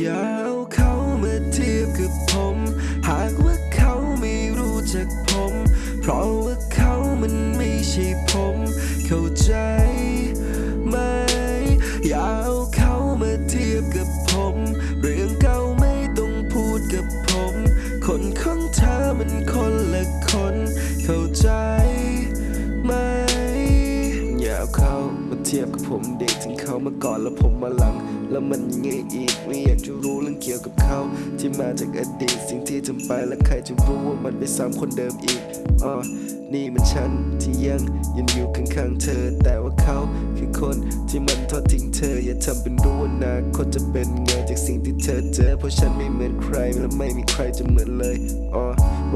อย่าเอาเขามาเทียบกับผม หากว่าเขาไม่รู้จักผม เพราะว่าเขามันไม่ใช่ผม เข้าใจไหม อย่าเอาเขามาเทียบกับผม เรื่องเก่าไม่ต้องพูดกับผม คนของเธอมันคนละ ทียบกับผมเด็กถึงเขามาก่อนแล้วผมมาหลัง แล้วมันยังไงอีกไม่อยากจะรู้เรื่องเกี่ยวกับเขา ที่มาจากอดีตสิ่งที่ทำไปและใครจะรู้ว่ามันไปซ้ำคนเดิมอีกอ๋อนี่มันฉันที่ยังยืนอยู่ข้างๆเธอ แต่ว่าเขาคือคนที่มันทอดทิ้งเธอ อย่าทำเป็นรู้ว่านาคตจะเป็นไงจากสิ่งที่เธอเจอเพราะฉันไม่เหมือนใครและไม่มีใครจะเหมือนเลยอ๋อ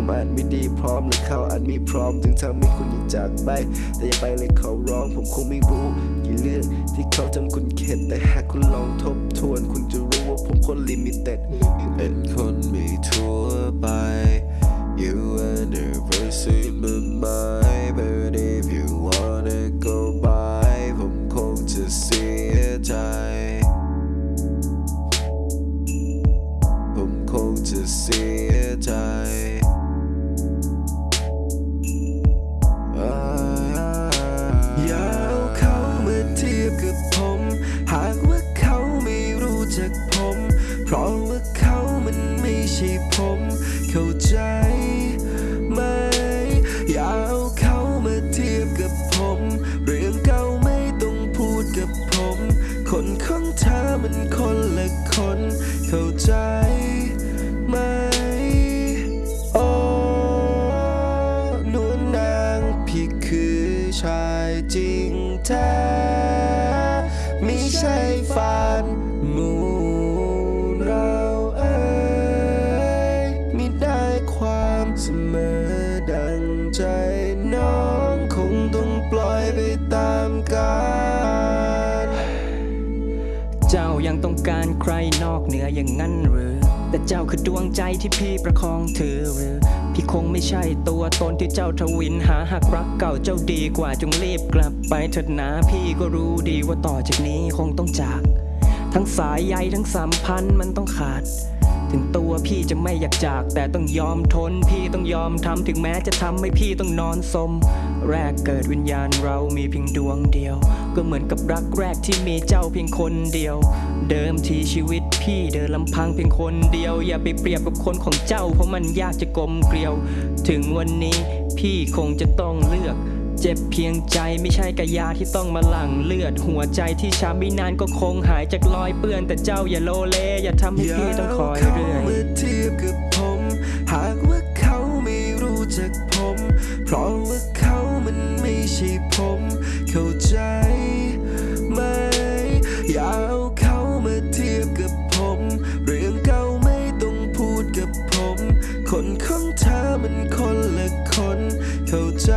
มอาจไม่ดีพร้อมหรือเขาอันไมีพร้อม ถึงทำให้คุณอยากจากไป แต่อย่าไปเลยเขาร้อง ผมคงไม่รู้กี่เรื่องที่เขาทำคุณเข็ดแต่หากคุณลองทบทวน คุณจะรู้ว่าผมคนลิมิเต็ดเอ็น ผมเข้าใจไหมอย่าเอาเขามาเทียบกับผม เรื่องเก่าไม่ต้องพูดกับผม คนของเธอมันคนละคน เข้าใจไหมโอ้นวลนางพี่คือชายจริงแท้ไม่ใช่ฝัน มเสมอดังใจน้องคงต้องปล่อยไปตามกาลเจ้ายังต้องการใครนอกเหนืออย่างนั้นหรือ แต่เจ้าคือดวงใจที่พี่ประคองถือหรือ พี่คงไม่ใช่ตัวตนที่เจ้าทวินหาหากรักเก่าเจ้าดีกว่าจงรีบกลับไปเถิดนะพี่ก็รู้ดีว่าต่อจากนี้คงต้องจาก ทั้งสายใยทั้งสัมพันธ์มันต้องขาด ถึงตัวพี่จะไม่อยากจาก แต่ต้องยอมทน พี่ต้องยอมทำถึงแม้จะทำให้พี่ต้องนอนสม แรกเกิดวิญญาณเรามีเพียงดวงเดียว ก็เหมือนกับรักแรกที่มีเจ้าเพียงคนเดียว เดิมทีชีวิตพี่เดินลำพังเพียงคนเดียว อย่าไปเปรียบกับคนของเจ้าเพราะมันยากจะกลมเกลียว ถึงวันนี้พี่คงจะต้องเลือก เจ็บเพียงใจไม่ใช่กายาที่ต้องมาหลั่งเลือด หัวใจที่ช้ำไม่นานก็คงหายจากรอยเปื้อนแต่เจ้าอย่าโลเล อย่าทำให้พี่ต้องคอยเรื่อยมาเทียบกับผม หากว่าเขาไม่รู้จักผม เพราะว่าเขามันไม่ใช่ผม เข้าใจไหมอย่าเอาเขามาเทียบกับผม เรื่องเก่าไม่ต้องพูดกับผม คนของเธอมันคนละคน เข้าใจ